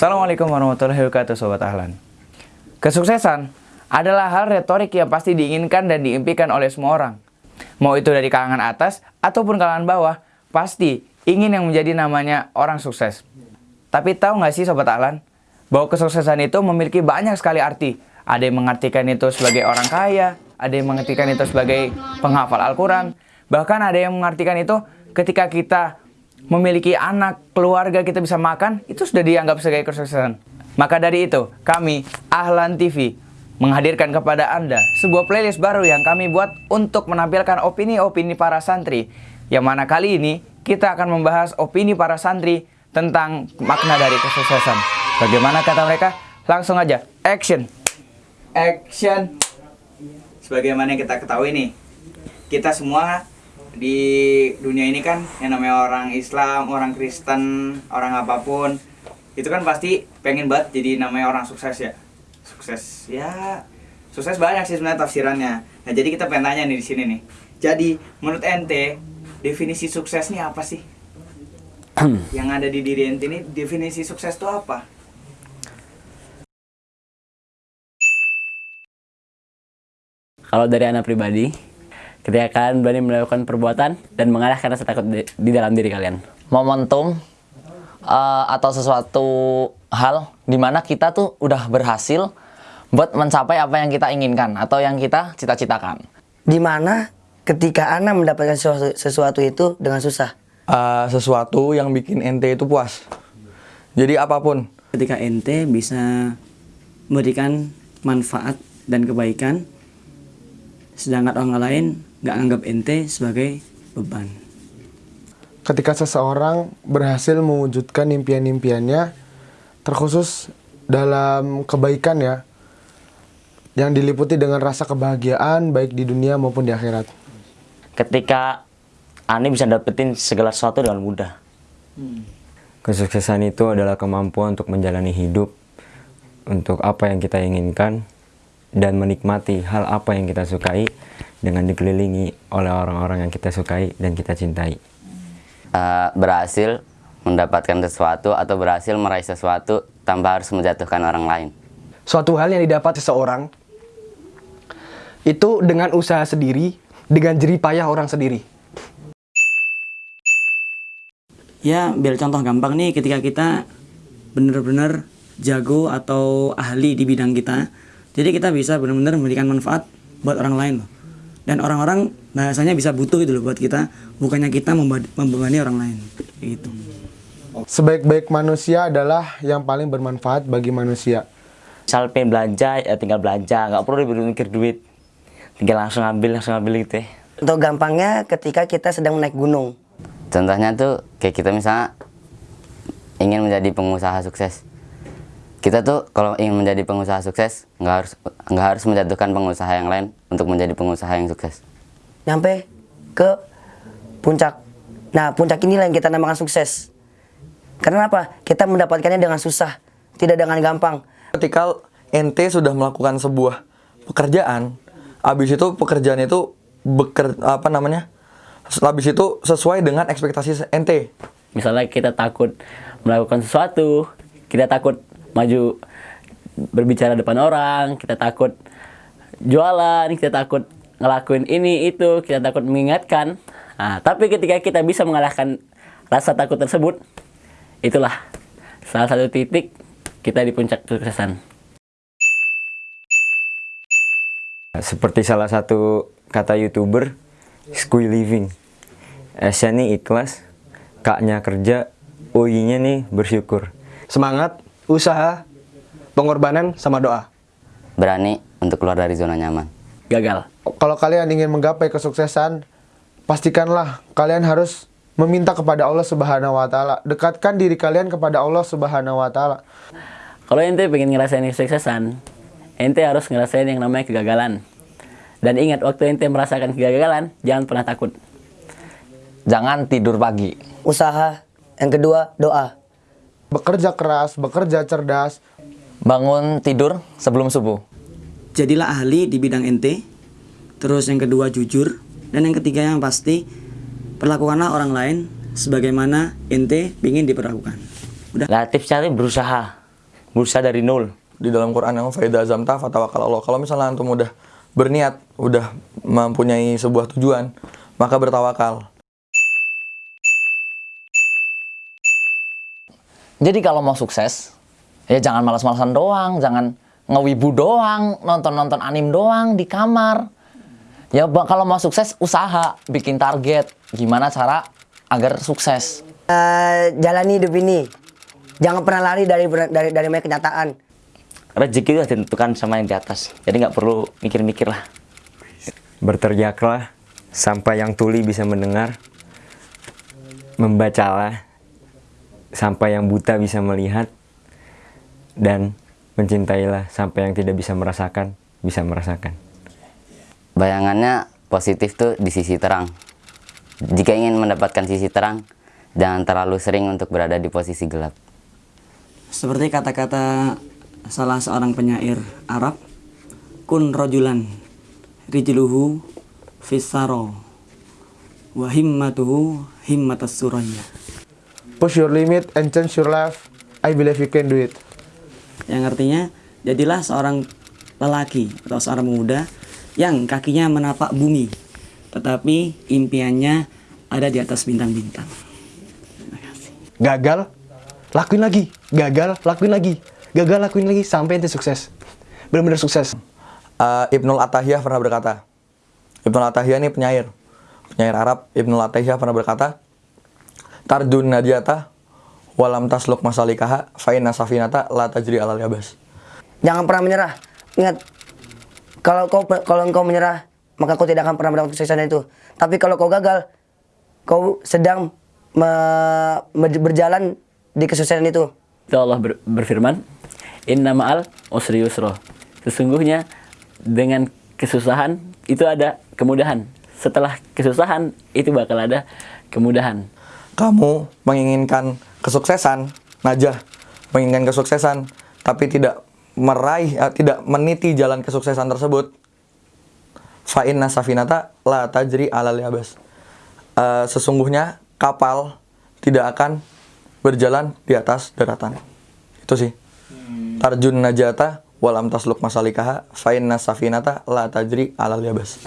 Assalamualaikum warahmatullahi wabarakatuh Sobat Ahlan. Kesuksesan adalah hal retorik yang pasti diinginkan dan diimpikan oleh semua orang. Mau itu dari kalangan atas ataupun kalangan bawah Pasti ingin yang menjadi namanya orang sukses. Tapi tahu nggak sih Sobat Ahlan Bahwa kesuksesan itu memiliki banyak sekali arti. Ada yang mengartikan itu sebagai orang kaya Ada yang mengartikan itu sebagai penghafal Al-Quran. Bahkan ada yang mengartikan itu ketika kita memiliki anak, keluarga, kita bisa makan, itu sudah dianggap sebagai kesuksesan. Maka dari itu, kami, Ahlan TV, menghadirkan kepada Anda sebuah playlist baru yang kami buat untuk menampilkan opini-opini para santri. Yang mana kali ini, kita akan membahas opini para santri tentang makna dari kesuksesan. Bagaimana kata mereka? Langsung aja, action! Action! Sebagaimana kita ketahui nih, kita semua di dunia ini kan yang namanya orang Islam, orang Kristen, orang apa pun itu kan pasti pengen banget jadi namanya orang sukses ya. Sukses ya sukses banyak sih sebenarnya tafsirannya. Nah, jadi kita pengen tanya nih di sini nih. Jadi, menurut ente definisi sukses ini apa sih? yang ada di diri ente ini definisi sukses itu apa? Kalau dari anak pribadi, ketika kalian berani melakukan perbuatan dan mengalahkan rasa takut di, di dalam diri kalian. momentum uh, atau sesuatu hal di mana kita tuh udah berhasil buat mencapai apa yang kita inginkan atau yang kita cita-citakan. Di mana ketika Ana mendapatkan sesuatu, sesuatu itu dengan susah. uh, sesuatu yang bikin ente itu puas. Jadi apa pun. ketika ente bisa memberikan manfaat dan kebaikan sedangkan orang lain nggak anggap ente sebagai beban ketika seseorang berhasil mewujudkan impian-impiannya terkhusus dalam kebaikan ya yang diliputi dengan rasa kebahagiaan baik di dunia maupun di akhirat ketika Ani bisa dapetin segala sesuatu dengan mudah. Kesuksesan itu adalah kemampuan untuk menjalani hidup untuk apa yang kita inginkan dan menikmati hal apa yang kita sukai dengan dikelilingi oleh orang-orang yang kita sukai dan kita cintai. Uh, berhasil mendapatkan sesuatu atau berhasil meraih sesuatu tanpa harus menjatuhkan orang lain. Suatu hal yang didapat seseorang itu dengan usaha sendiri, dengan jerih payah orang sendiri. ya biar contoh gampang nih ketika kita benar-benar jago atau ahli di bidang kita jadi kita bisa benar-benar memberikan manfaat buat orang lain loh dan orang-orang bahasanya bisa butuh gitu loh buat kita bukannya kita membebani orang lain gitu sebaik-baik manusia adalah yang paling bermanfaat bagi manusia Misal pengen belanja, ya tinggal belanja, nggak perlu mikir duit. Tinggal langsung ambil, langsung ambil gitu ya. Untuk gampangnya ketika kita sedang naik gunung. Contohnya tuh kayak kita misalnya ingin menjadi pengusaha sukses. Kita tuh kalau ingin menjadi pengusaha sukses nggak harus nggak harus menjatuhkan pengusaha yang lain untuk menjadi pengusaha yang sukses. Nyampe ke puncak. Nah puncak inilah yang kita namakan sukses. Karena apa? Kita mendapatkannya dengan susah, tidak dengan gampang. Ketika ente sudah melakukan sebuah pekerjaan, habis itu pekerjaan itu beker apa namanya? Habis itu sesuai dengan ekspektasi ente. Misalnya kita takut melakukan sesuatu, kita takut maju berbicara depan orang, kita takut jualan, kita takut ngelakuin ini itu, kita takut mengingatkan. Nah, tapi ketika kita bisa mengalahkan rasa takut tersebut, itulah salah satu titik kita di puncak kesuksesan. Seperti salah satu kata youtuber, squee living. S-nya nih ikhlas, K-nya kerja, O-nya nih bersyukur. Semangat, usaha, pengorbanan, sama doa. Berani untuk keluar dari zona nyaman. Gagal. Kalau kalian ingin menggapai kesuksesan, pastikanlah kalian harus meminta kepada Allah Subhanahu wa taala. Dekatkan diri kalian kepada Allah Subhanahu wa taala. Kalau ente pengen ngerasain kesuksesan, ente harus ngerasain yang namanya kegagalan. Dan ingat, waktu ente merasakan kegagalan, jangan pernah takut. Jangan tidur pagi. Usaha. Yang kedua, doa. Bekerja keras, bekerja cerdas. Bangun tidur sebelum subuh. Jadilah ahli di bidang ente. Terus yang kedua jujur. Dan yang ketiga yang pasti, perlakukanlah orang lain sebagaimana ente ingin diperlakukan. Udah. Lah tipsnya berusaha. berusaha dari nol. Di dalam Quran yang faida azamta fatawakal Allah. Kalau misalnya antum udah berniat, udah mempunyai sebuah tujuan, maka bertawakal. Jadi kalau mau sukses, ya jangan malas-malasan doang, jangan ngewibu doang, nonton-nonton anim doang di kamar. Ya kalau mau sukses, usaha, bikin target, gimana cara agar sukses. Eh, jalani hidup ini. Jangan pernah lari dari dari dari kenyataan. Rezeki itu ditentukan sama yang di atas. Jadi nggak perlu mikir-mikir lah. Berteriaklah sampai yang tuli bisa mendengar. Membacalah sampai yang buta bisa melihat. Dan mencintailah sampai yang tidak bisa merasakan, bisa merasakan. Bayangannya positif tuh di sisi terang. Jika ingin mendapatkan sisi terang, jangan terlalu sering untuk berada di posisi gelap. Seperti kata-kata salah seorang penyair Arab, kun rojulan rijluhu fisaro wa himmatuhu himmatas suraya. Push your limit and change your life. I believe you can do it. Yang artinya, jadilah seorang lelaki atau seorang pemuda yang kakinya menapak bumi, tetapi impiannya ada di atas bintang-bintang. Gagal, lakuin lagi. Gagal, lakuin lagi. Gagal, lakuin lagi sampai ente sukses. Benar-benar sukses. Uh, Ibnul Atahiyah pernah berkata, Ibnul Atahiyah ini penyair, penyair Arab. Ibnul Atahiyah pernah berkata, Tardun najata walam tasluk masalikaha fa'inna safinata la tajri alal yabas. Jangan pernah menyerah. Ingat, kalau kau kalau engkau menyerah, maka kau tidak akan pernah mendapatkan kesuksesan itu. Tapi kalau kau gagal, kau sedang me- me- berjalan di kesuksesan itu. Itu Allah ber- berfirman, Inna ma'al usri yusro. Sesungguhnya dengan kesusahan itu ada kemudahan. Setelah kesusahan itu bakal ada kemudahan. Kamu menginginkan kesuksesan, najah, menginginkan kesuksesan, tapi tidak meraih, eh, tidak meniti jalan kesuksesan tersebut. Fa'inna safinata la tajri alal yabas. Eh, sesungguhnya kapal tidak akan berjalan di atas daratan. Itu sih. Tarjun najata walam tasluk masalikaha fa'inna safinata la tajri alal yabas.